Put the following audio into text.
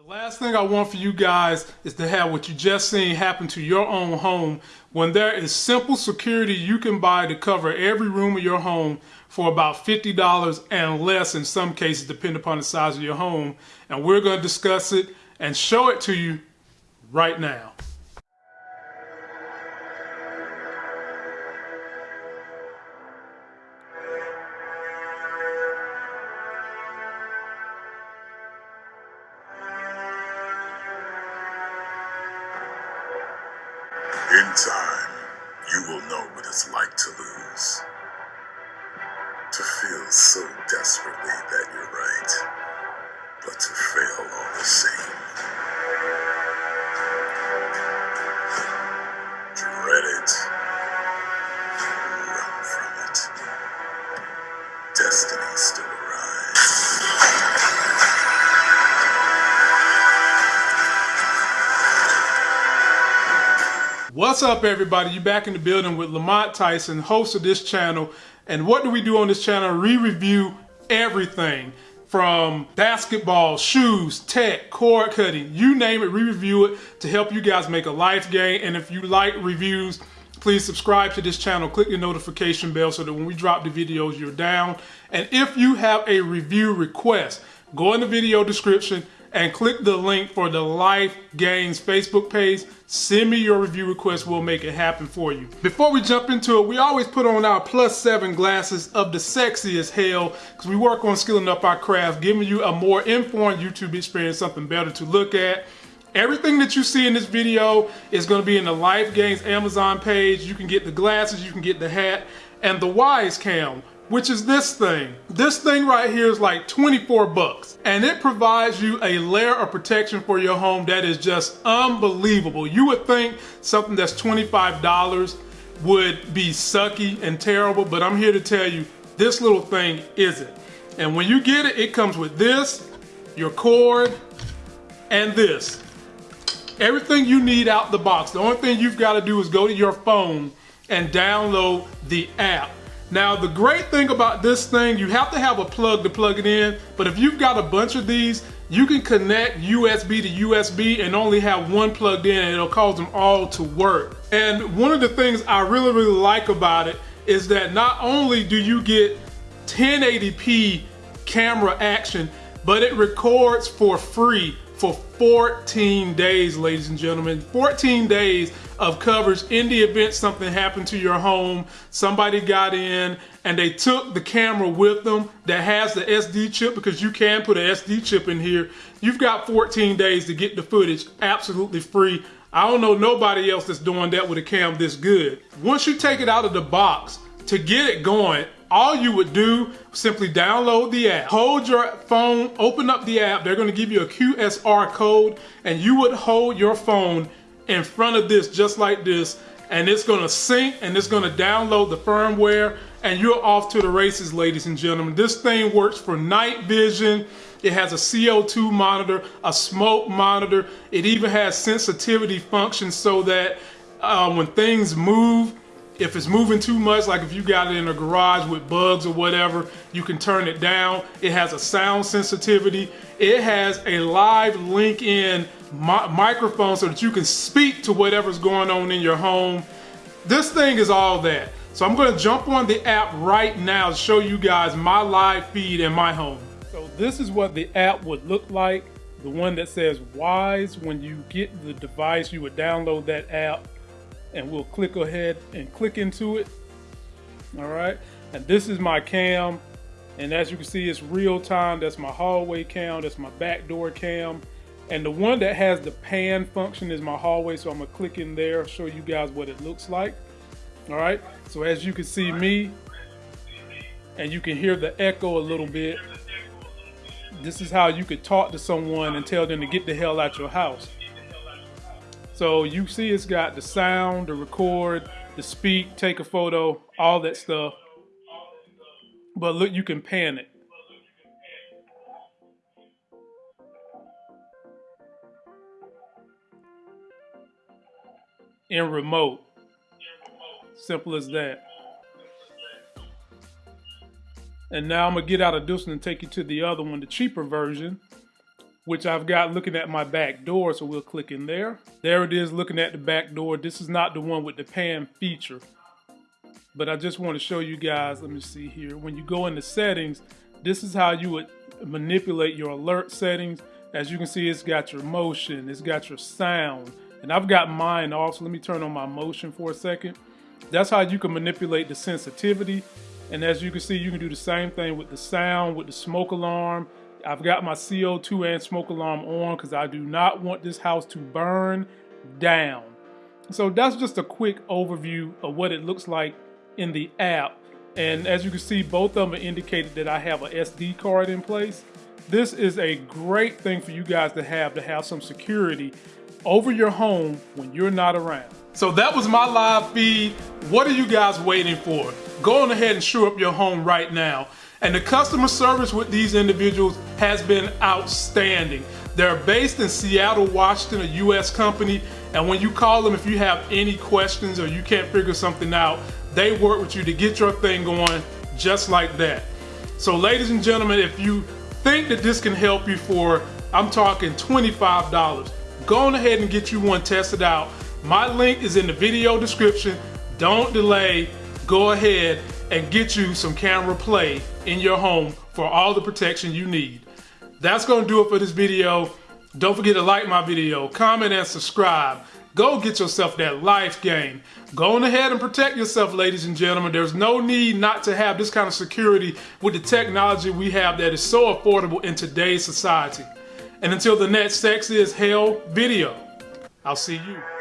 The last thing I want for you guys is to have what you just seen happen to your own home when there is simple security you can buy to cover every room of your home for about $50 and less in some cases depending upon the size of your home. And we're going to discuss it and show it to you right now. In time, you will know what it's like to lose. To feel so desperately that you're right, but to fail all the What's up, everybody? You back in the building with Lamont Tyson, host of this channel. And what do we do on this channel? We review everything from basketball, shoes, tech, cord cutting, you name it, we review it to help you guys make a life gain. And if you like reviews, please subscribe to this channel, click the notification bell so that when we drop the videos, you're down. And if you have a review request, go in the video description and click the link for the Life Gains Facebook page. Send me your review request. We'll make it happen for you. Before we jump into it, we always put on our plus seven glasses of the sexiest hell because we work on skilling up our craft, giving you a more informed YouTube experience, something better to look at. Everything that you see in this video is going to be in the Life Gains Amazon page. You can get the glasses, you can get the hat, and the Wyze Cam which is this thing. This thing right here is like 24 bucks and it provides you a layer of protection for your home that is just unbelievable. You would think something that's $25 would be sucky and terrible, but I'm here to tell you this little thing isn't. And when you get it, it comes with this, your cord, and this. Everything you need out the box. The only thing you've got to do is go to your phone and download the app. Now, the great thing about this thing, you have to have a plug to plug it in, but if you've got a bunch of these, you can connect USB to USB and only have one plugged in and it'll cause them all to work. And one of the things I really, really like about it is that not only do you get 1080p camera action, but it records for free for 14 days, ladies and gentlemen. 14 days of coverage in the event something happened to your home, somebody got in and they took the camera with them that has the SD chip because you can put an SD chip in here. You've got 14 days to get the footage absolutely free. I don't know nobody else that's doing that with a cam this good. Once you take it out of the box, to get it going, all you would do simply download the app. Hold your phone open up the app. They're going to give you a qsr code and you would hold your phone in front of this just like this and it's going to sync and it's going to download the firmware and you're off to the races ladies and gentlemen. This thing works for night vision. It has a CO2 monitor, a smoke monitor. It even has sensitivity functions so that uh, when things move, if it's moving too much, like if you got it in a garage with bugs or whatever, you can turn it down. It has a sound sensitivity. It has a live link in mi microphone so that you can speak to whatever's going on in your home. This thing is all that. So I'm gonna jump on the app right now to show you guys my live feed in my home. So this is what the app would look like. The one that says Wyze, when you get the device, you would download that app and we'll click ahead and click into it. All right, and this is my cam. And as you can see, it's real time. That's my hallway cam, that's my back door cam. And the one that has the pan function is my hallway. So I'm gonna click in there, show you guys what it looks like. All right, so as you can see me, and you can hear the echo a little bit. This is how you could talk to someone and tell them to get the hell out of your house. So you see it's got the sound, the record, the speak, take a photo, all that stuff. But look, you can pan it. In remote. Simple as that. And now I'm gonna get out of this one and take you to the other one, the cheaper version which I've got looking at my back door. So we'll click in there. There it is looking at the back door. This is not the one with the pan feature. But I just want to show you guys, let me see here. When you go into settings, this is how you would manipulate your alert settings. As you can see, it's got your motion, it's got your sound. And I've got mine off, so let me turn on my motion for a second. That's how you can manipulate the sensitivity. And as you can see, you can do the same thing with the sound, with the smoke alarm. I've got my CO2 and smoke alarm on because I do not want this house to burn down. So that's just a quick overview of what it looks like in the app. And as you can see, both of them indicated that I have a SD card in place. This is a great thing for you guys to have, to have some security over your home when you're not around. So that was my live feed. What are you guys waiting for? Go on ahead and shore up your home right now. And the customer service with these individuals has been outstanding. They're based in Seattle, Washington, a US company. And when you call them, if you have any questions or you can't figure something out, they work with you to get your thing going just like that. So ladies and gentlemen, if you think that this can help you for, I'm talking $25, go on ahead and get you one tested out. My link is in the video description. Don't delay, go ahead and get you some camera play in your home for all the protection you need. That's gonna do it for this video. Don't forget to like my video, comment and subscribe. Go get yourself that life game. Go on ahead and protect yourself, ladies and gentlemen. There's no need not to have this kind of security with the technology we have that is so affordable in today's society. And until the next Sex is Hell video, I'll see you.